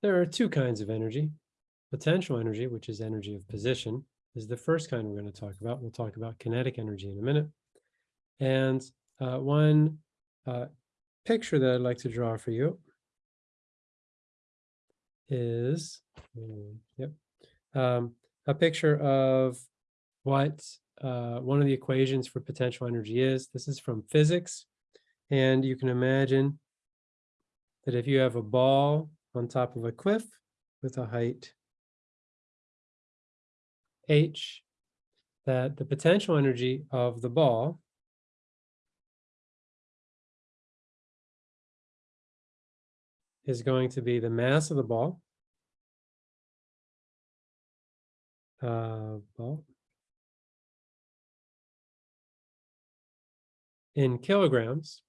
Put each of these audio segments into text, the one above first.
There are two kinds of energy. Potential energy, which is energy of position, is the first kind we're going to talk about. We'll talk about kinetic energy in a minute. And uh, one uh, picture that I'd like to draw for you is, yep, um, a picture of what uh, one of the equations for potential energy is. This is from physics. And you can imagine that if you have a ball on top of a cliff with a height h, that the potential energy of the ball is going to be the mass of the ball, uh, ball. In kilograms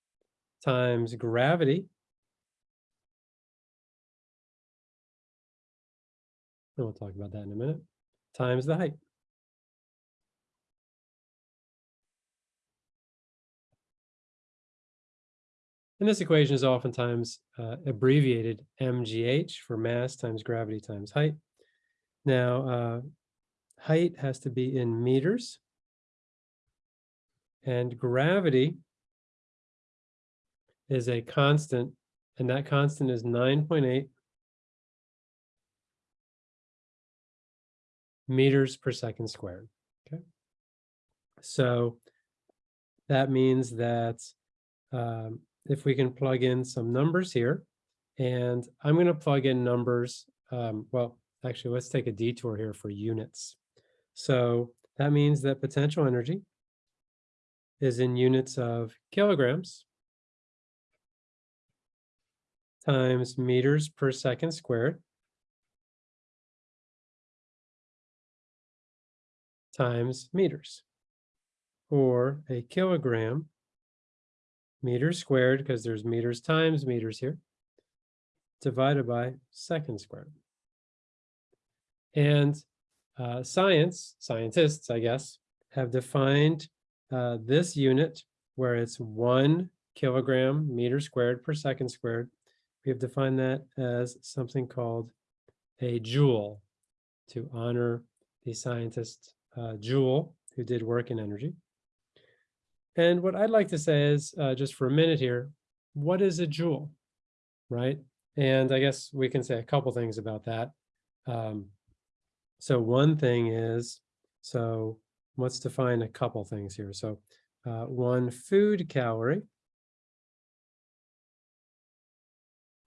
times gravity and we'll talk about that in a minute, times the height. And this equation is oftentimes uh, abbreviated mgh for mass times gravity times height. Now, uh, height has to be in meters. And gravity is a constant, and that constant is 9.8 meters per second squared. Okay. So that means that um, if we can plug in some numbers here, and I'm going to plug in numbers. Um, well, actually, let's take a detour here for units. So that means that potential energy is in units of kilograms times meters per second squared times meters or a kilogram meters squared because there's meters times meters here divided by second squared. And uh, science, scientists, I guess, have defined uh, this unit where it's one kilogram meter squared per second squared. We have defined that as something called a joule to honor the scientist uh, Joule, who did work in energy. And what I'd like to say is, uh, just for a minute here, what is a joule, right? And I guess we can say a couple things about that. Um, so one thing is, so let's define a couple things here. So uh, one food calorie,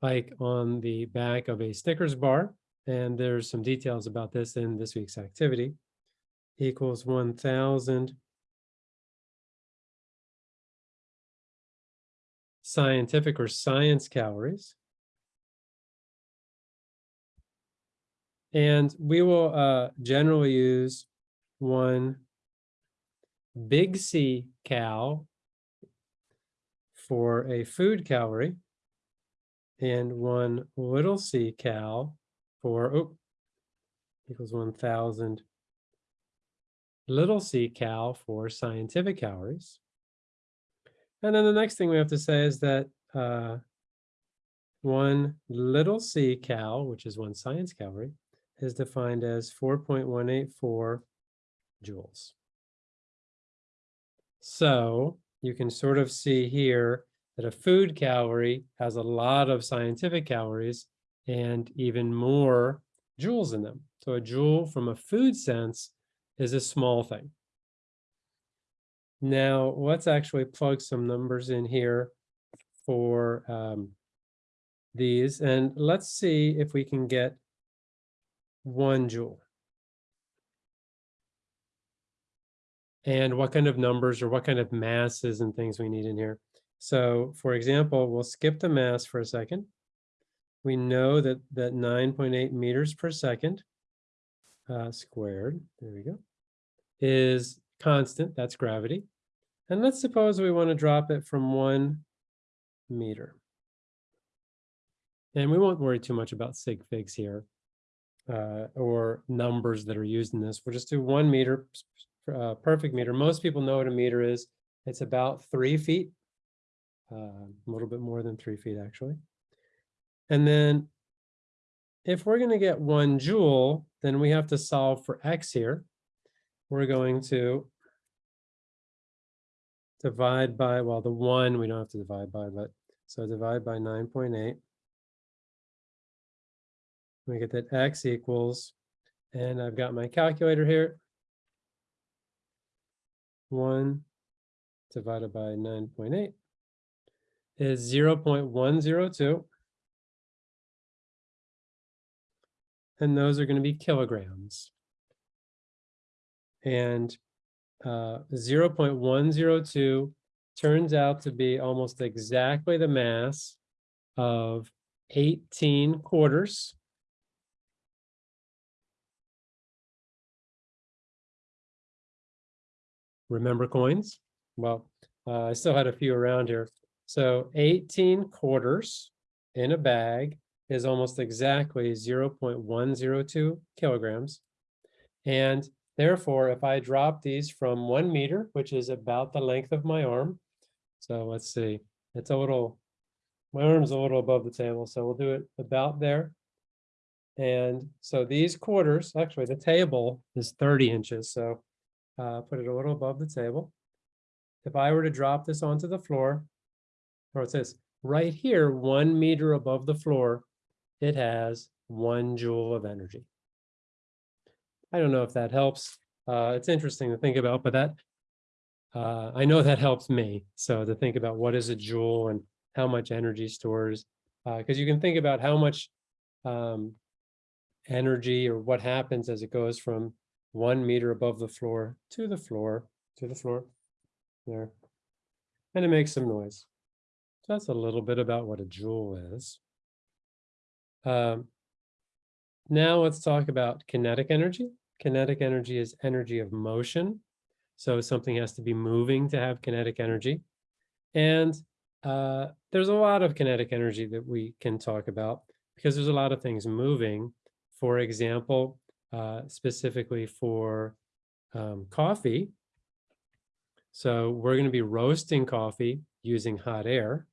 like on the back of a Snickers bar, and there's some details about this in this week's activity equals 1,000 scientific or science calories. And we will uh, generally use one big C cal for a food calorie and one little c cal for, oh, equals 1,000 little c cal for scientific calories. And then the next thing we have to say is that uh, one little c cal, which is one science calorie, is defined as 4.184 joules. So you can sort of see here that a food calorie has a lot of scientific calories and even more joules in them. So a joule from a food sense is a small thing. Now, let's actually plug some numbers in here for um, these, and let's see if we can get one joule. And what kind of numbers or what kind of masses and things we need in here. So for example, we'll skip the mass for a second. We know that that 9.8 meters per second uh, squared, there we go, is constant, that's gravity. And let's suppose we want to drop it from one meter. And we won't worry too much about sig figs here uh, or numbers that are used in this. We'll just do one meter, uh, perfect meter. Most people know what a meter is. It's about three feet, uh, a little bit more than three feet actually. And then if we're going to get one joule, then we have to solve for x here. We're going to divide by, well, the one we don't have to divide by, but so divide by 9.8. We get that x equals, and I've got my calculator here. One divided by 9.8 is 0 0.102. And those are going to be kilograms. And uh, 0.102 turns out to be almost exactly the mass of 18 quarters. Remember coins? Well, uh, I still had a few around here. So 18 quarters in a bag is almost exactly 0.102 kilograms. And therefore, if I drop these from one meter, which is about the length of my arm, so let's see, it's a little, my arm's a little above the table, so we'll do it about there. And so these quarters, actually the table is 30 inches, so uh, put it a little above the table. If I were to drop this onto the floor, or it says right here, one meter above the floor, it has one joule of energy. I don't know if that helps. Uh, it's interesting to think about, but that uh, I know that helps me. So to think about what is a joule and how much energy stores, because uh, you can think about how much um, energy or what happens as it goes from one meter above the floor to the floor, to the floor, there. And it makes some noise. So that's a little bit about what a joule is. Um, now let's talk about kinetic energy. Kinetic energy is energy of motion. So something has to be moving to have kinetic energy. And uh, there's a lot of kinetic energy that we can talk about because there's a lot of things moving. For example, uh, specifically for um, coffee. So we're going to be roasting coffee using hot air.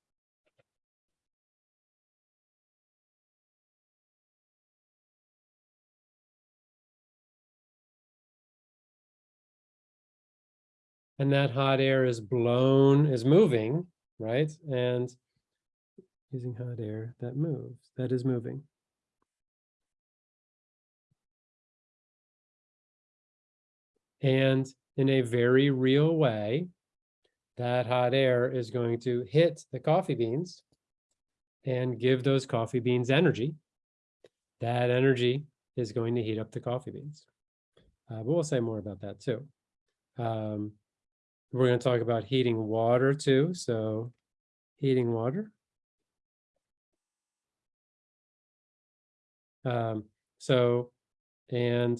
And that hot air is blown, is moving, right? And using hot air that moves, that is moving. And in a very real way, that hot air is going to hit the coffee beans and give those coffee beans energy. That energy is going to heat up the coffee beans. Uh, but we'll say more about that too. Um, we're going to talk about heating water too. So heating water. Um, so, and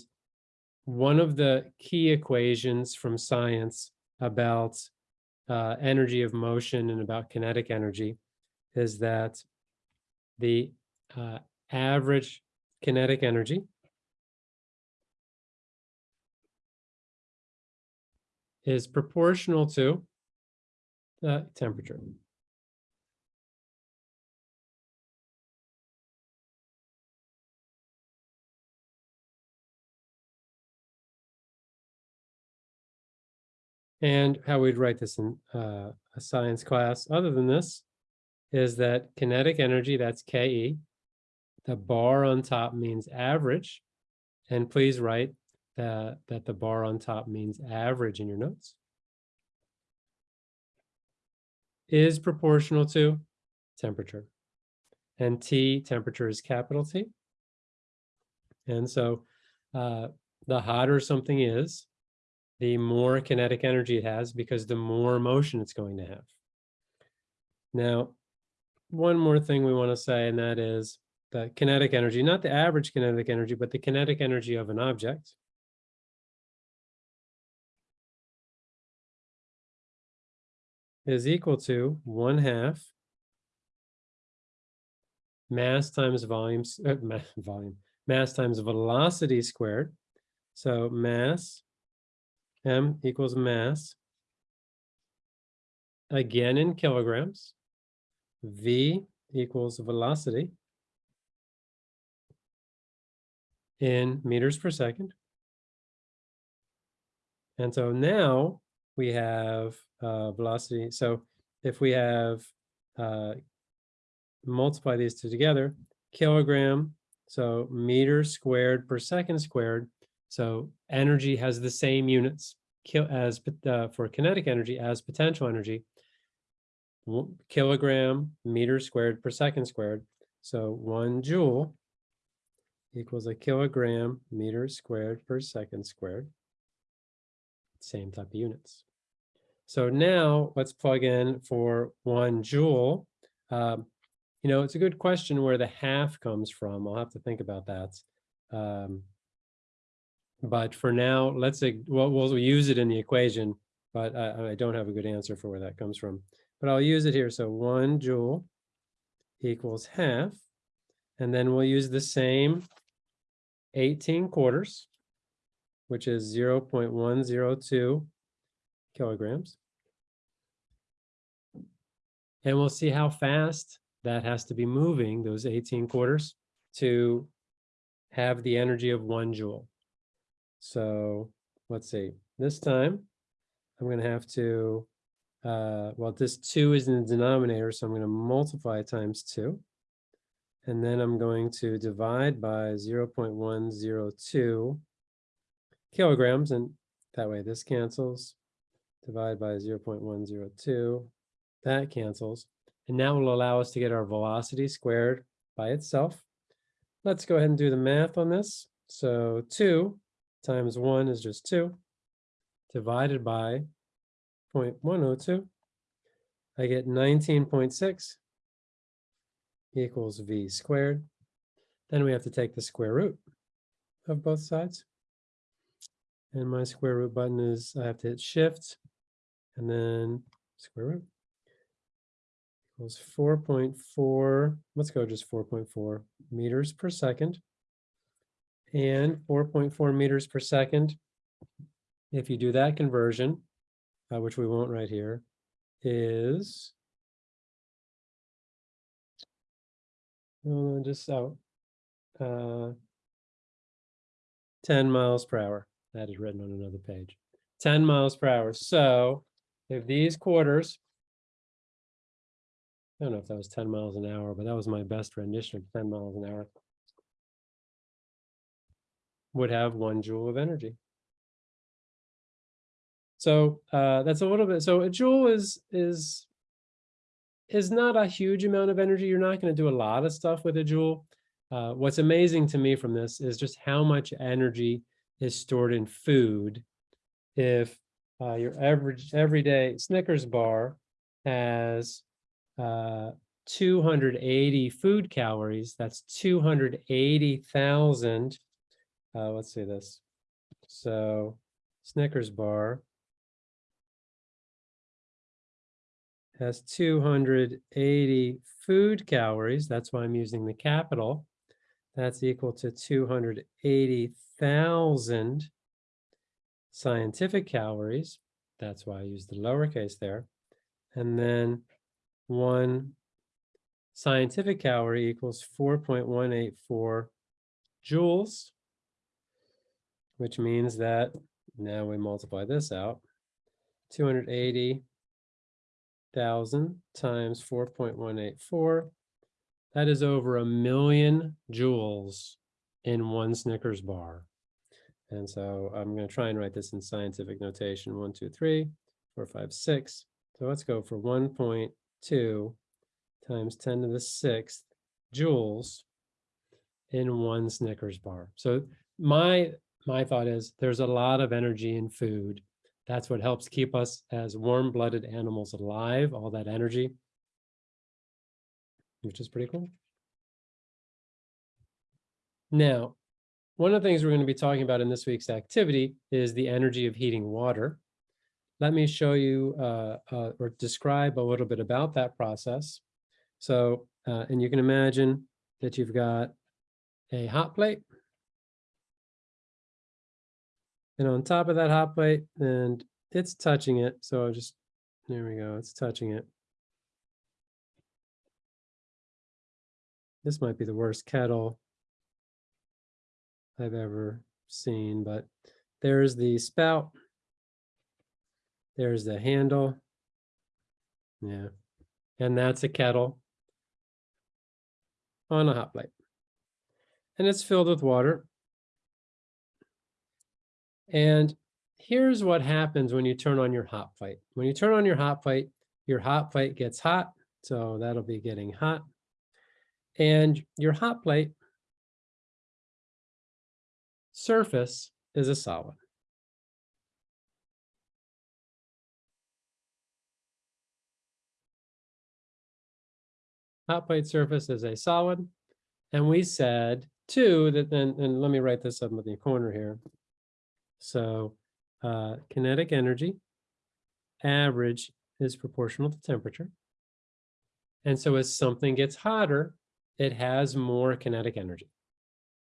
one of the key equations from science about uh, energy of motion and about kinetic energy is that the uh, average kinetic energy is proportional to the temperature. And how we'd write this in uh, a science class, other than this, is that kinetic energy, that's KE. The bar on top means average. And please write that, that the bar on top means average in your notes. Is proportional to temperature. And T, temperature is capital T. And so uh, the hotter something is, the more kinetic energy it has because the more motion it's going to have. Now, one more thing we want to say, and that is the kinetic energy, not the average kinetic energy, but the kinetic energy of an object. Is equal to one half mass times volumes, uh, volume, mass times velocity squared. So mass M equals mass, again in kilograms. V equals velocity. in meters per second. And so now we have uh, velocity. So if we have uh, multiply these two together, kilogram, so meter squared per second squared. So energy has the same units as uh, for kinetic energy as potential energy. Kilogram meter squared per second squared. So one joule equals a kilogram meter squared per second squared. Same type of units. So now let's plug in for one joule. Um, you know, it's a good question where the half comes from. I'll have to think about that. Um, but for now, let's well, we'll use it in the equation, but I, I don't have a good answer for where that comes from. But I'll use it here. So one joule equals half. And then we'll use the same 18 quarters, which is 0 0.102 kilograms. And we'll see how fast that has to be moving those 18 quarters to have the energy of one joule. So let's see, this time I'm going to have to, uh, well, this two is in the denominator, so I'm going to multiply times two. And then I'm going to divide by 0 0.102 kilograms. And that way this cancels. Divide by 0 0.102. That cancels. And that will allow us to get our velocity squared by itself. Let's go ahead and do the math on this. So 2 times 1 is just 2 divided by 0.102. I get 19.6 equals v squared. Then we have to take the square root of both sides. And my square root button is, I have to hit shift and then square root equals 4.4, let's go just 4.4 meters per second. And 4.4 meters per second, if you do that conversion, uh, which we won't right here, is just out. Uh, 10 miles per hour. That is written on another page. 10 miles per hour. So if these quarters, I don't know if that was 10 miles an hour, but that was my best rendition of 10 miles an hour, would have one joule of energy. So uh, that's a little bit, so a joule is, is is not a huge amount of energy. You're not going to do a lot of stuff with a joule. Uh, what's amazing to me from this is just how much energy is stored in food. If uh, your average everyday Snickers bar has uh, 280 food calories, that's 280,000. Uh, let's see this. So Snickers bar has 280 food calories. That's why I'm using the capital. That's equal to 280,000 scientific calories. That's why I use the lowercase there. And then one scientific calorie equals 4.184 joules, which means that now we multiply this out, 280 thousand times four point one eight four. That is over a million joules in one Snickers bar. And so I'm going to try and write this in scientific notation. One, two, three, four, five, six. So let's go for 1.2 times 10 to the sixth joules in one Snickers bar. So my my thought is there's a lot of energy in food that's what helps keep us as warm-blooded animals alive, all that energy, which is pretty cool. Now, one of the things we're going to be talking about in this week's activity is the energy of heating water. Let me show you uh, uh, or describe a little bit about that process. So, uh, and you can imagine that you've got a hot plate and on top of that hot plate and it's touching it. So I'll just, there we go. It's touching it. This might be the worst kettle I've ever seen, but there's the spout. There's the handle. Yeah, and that's a kettle on a hot plate. And it's filled with water. And here's what happens when you turn on your hot plate. When you turn on your hot plate, your hot plate gets hot. So that'll be getting hot. And your hot plate surface is a solid. Hot plate surface is a solid. And we said two that then, and let me write this up in the corner here. So uh, kinetic energy average is proportional to temperature. And so as something gets hotter, it has more kinetic energy.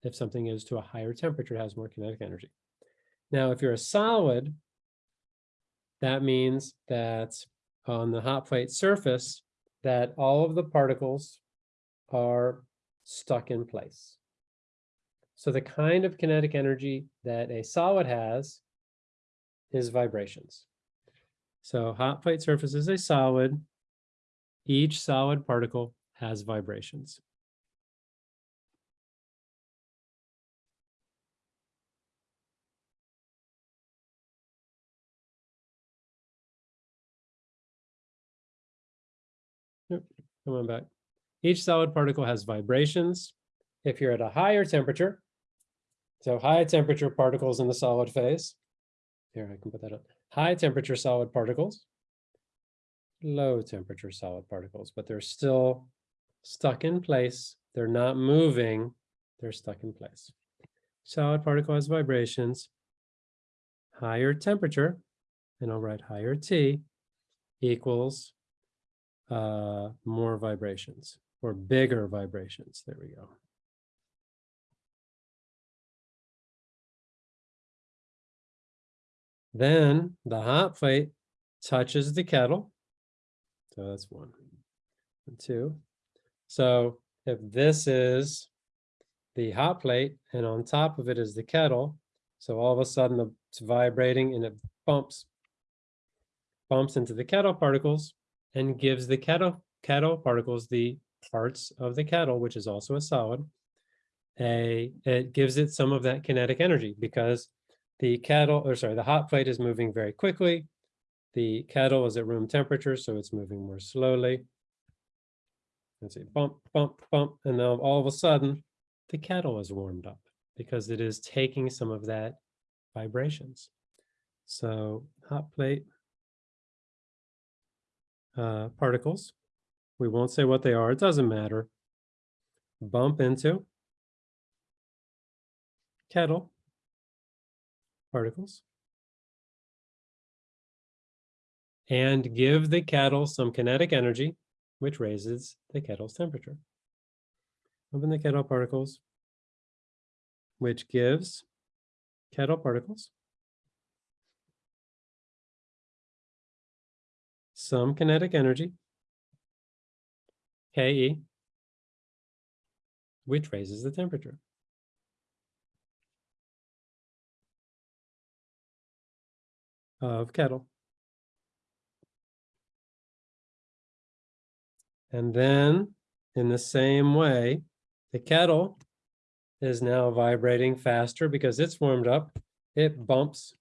If something is to a higher temperature, it has more kinetic energy. Now, if you're a solid, that means that on the hot plate surface, that all of the particles are stuck in place. So the kind of kinetic energy that a solid has is vibrations. So hot plate surface is a solid. Each solid particle has vibrations. Come on back. Each solid particle has vibrations. If you're at a higher temperature, so high temperature particles in the solid phase. Here, I can put that up. High temperature solid particles, low temperature solid particles, but they're still stuck in place. They're not moving. They're stuck in place. Solid particle has vibrations. Higher temperature, and I'll write higher T equals uh, more vibrations or bigger vibrations. There we go. Then the hot plate touches the kettle. So that's one and two. So if this is the hot plate and on top of it is the kettle, so all of a sudden it's vibrating and it bumps, bumps into the kettle particles and gives the kettle, particles the parts of the kettle, which is also a solid, a, it gives it some of that kinetic energy because the kettle, or sorry, the hot plate is moving very quickly. The kettle is at room temperature, so it's moving more slowly. Let's see, bump, bump, bump, and now all of a sudden, the kettle is warmed up because it is taking some of that vibrations. So hot plate uh, particles, we won't say what they are, it doesn't matter. Bump into kettle particles. And give the kettle some kinetic energy, which raises the kettle's temperature. Open the kettle particles, which gives kettle particles some kinetic energy, Ke, which raises the temperature. of kettle. And then in the same way, the kettle is now vibrating faster because it's warmed up. It bumps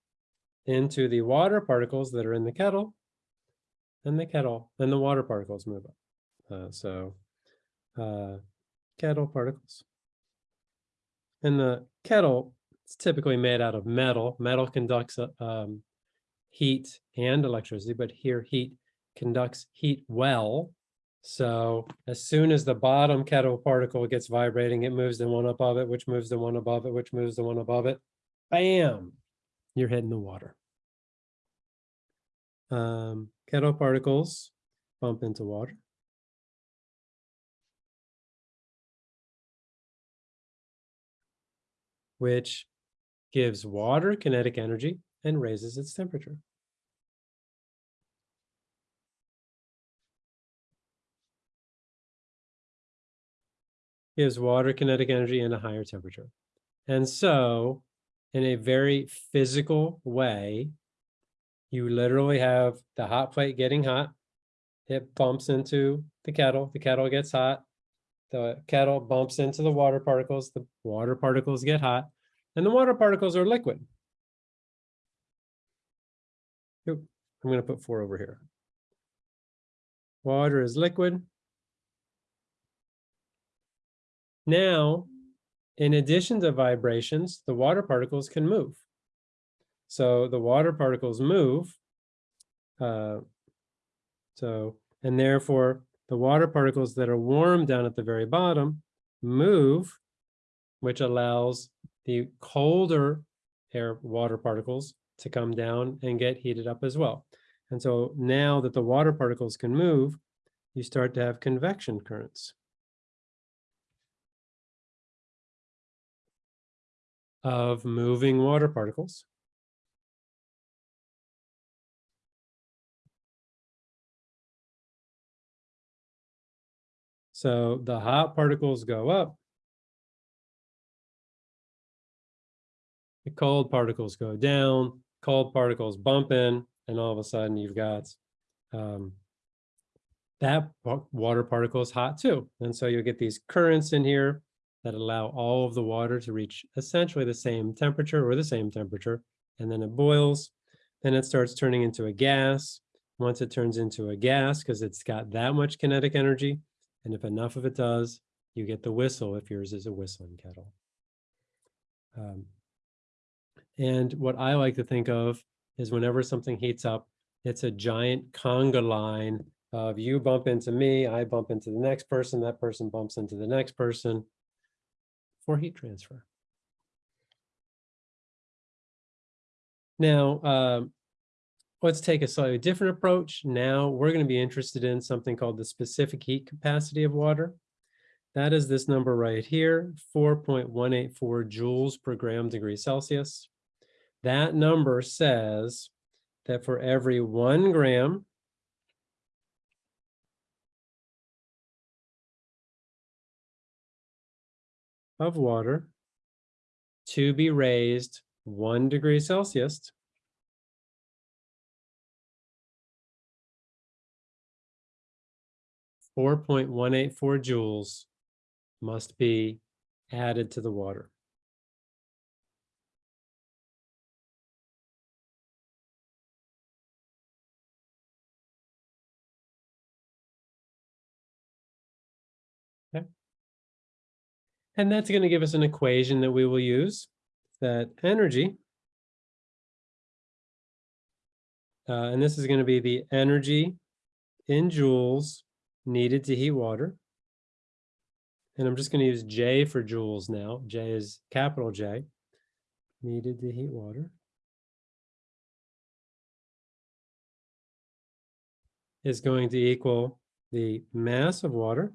into the water particles that are in the kettle and the kettle and the water particles move up. Uh, so uh, kettle particles. And the kettle is typically made out of metal. Metal conducts uh, um, heat and electricity, but here heat conducts heat well. So as soon as the bottom kettle particle gets vibrating, it moves the one above it, which moves the one above it, which moves the one above it. Bam, you're hitting the water. Um, kettle particles bump into water. Which gives water kinetic energy and raises its temperature. Gives water kinetic energy and a higher temperature. And so in a very physical way, you literally have the hot plate getting hot. It bumps into the kettle, the kettle gets hot. The kettle bumps into the water particles, the water particles get hot, and the water particles are liquid. I'm gonna put four over here. Water is liquid. Now, in addition to vibrations, the water particles can move. So the water particles move. uh, So, and therefore, the water particles that are warm down at the very bottom move, which allows the colder air water particles to come down and get heated up as well. And so now that the water particles can move, you start to have convection currents. of moving water particles. So the hot particles go up. The cold particles go down, cold particles bump in, and all of a sudden you've got um, that water particle is hot too. And so you'll get these currents in here that allow all of the water to reach essentially the same temperature or the same temperature. And then it boils, then it starts turning into a gas. Once it turns into a gas, because it's got that much kinetic energy, and if enough of it does, you get the whistle if yours is a whistling kettle. Um, and what I like to think of is whenever something heats up, it's a giant conga line of you bump into me, I bump into the next person, that person bumps into the next person for heat transfer. Now, um, let's take a slightly different approach. Now we're going to be interested in something called the specific heat capacity of water. That is this number right here, 4.184 joules per gram degree Celsius. That number says that for every one gram of water to be raised one degree Celsius. Four point one eight four joules must be added to the water. And that's going to give us an equation that we will use that energy. Uh, and this is going to be the energy in joules needed to heat water. And I'm just going to use J for joules now. J is capital J, needed to heat water. Is going to equal the mass of water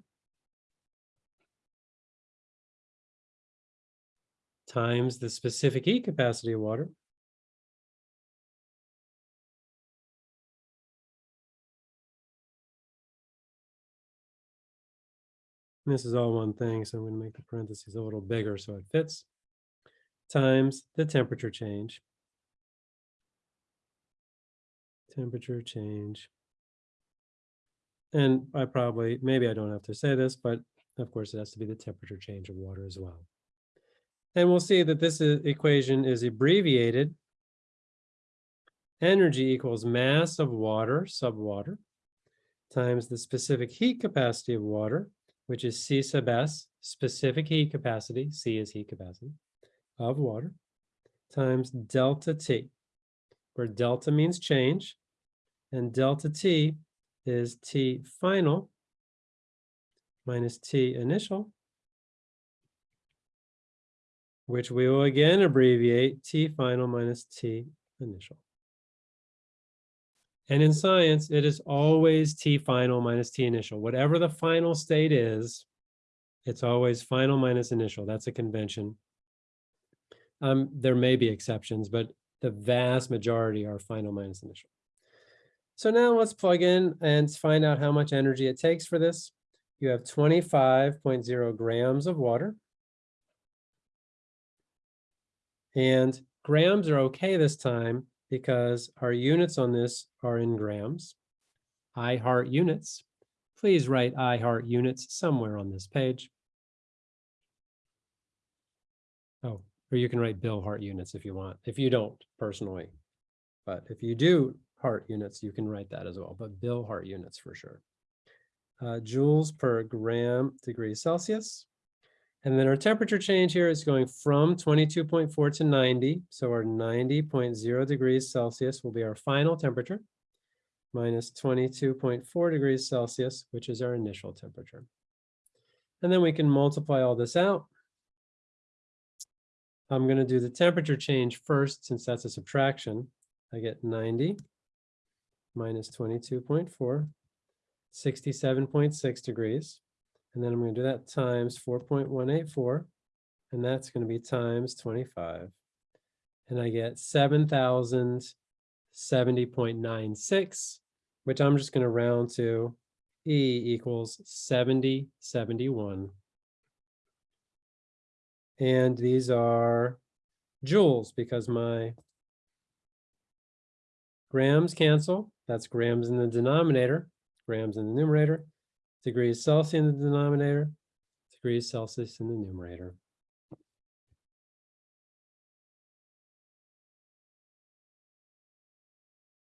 times the specific heat capacity of water. And This is all one thing, so I'm going to make the parentheses a little bigger so it fits. Times the temperature change. Temperature change. And I probably, maybe I don't have to say this, but of course it has to be the temperature change of water as well. And we'll see that this is- equation is abbreviated. Energy equals mass of water, subwater, times the specific heat capacity of water, which is C sub S, specific heat capacity, C is heat capacity, of water, times delta T, where delta means change, and delta T is T final minus T initial, which we will again abbreviate T final minus T initial. And in science, it is always T final minus T initial. Whatever the final state is, it's always final minus initial. That's a convention. Um, there may be exceptions, but the vast majority are final minus initial. So now let's plug in and find out how much energy it takes for this. You have 25.0 grams of water And grams are okay this time because our units on this are in grams. I heart units. Please write I heart units somewhere on this page. Oh, or you can write Bill heart units if you want, if you don't personally. But if you do heart units, you can write that as well, but Bill heart units for sure. Uh, joules per gram degree Celsius. And then our temperature change here is going from twenty-two point four to ninety. So our 90.0 degrees Celsius will be our final temperature minus twenty-two point four degrees Celsius, which is our initial temperature. And then we can multiply all this out. I'm going to do the temperature change first, since that's a subtraction. I get ninety minus 22.4, 67.6 degrees. And then I'm going to do that times 4.184, and that's going to be times 25. And I get 7,070.96, which I'm just going to round to E equals 7071. And these are joules because my grams cancel. That's grams in the denominator, grams in the numerator, degrees Celsius in the denominator, degrees Celsius in the numerator.